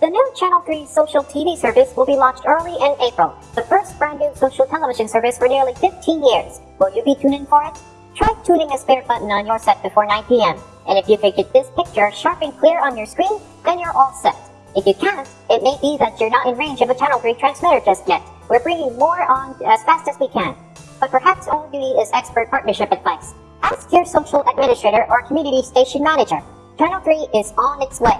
The new Channel 3 social TV service will be launched early in April, the first brand new social television service for nearly 15 years. Will you be tuning in for it? Try tuning a spare button on your set before 9 p.m. And if you can get this picture sharp and clear on your screen, then you're all set. If you can't, it may be that you're not in range of a Channel 3 transmitter just yet. We're bringing more on as fast as we can. But perhaps all you need is expert partnership advice. Ask your social administrator or community station manager. Channel 3 is on its way.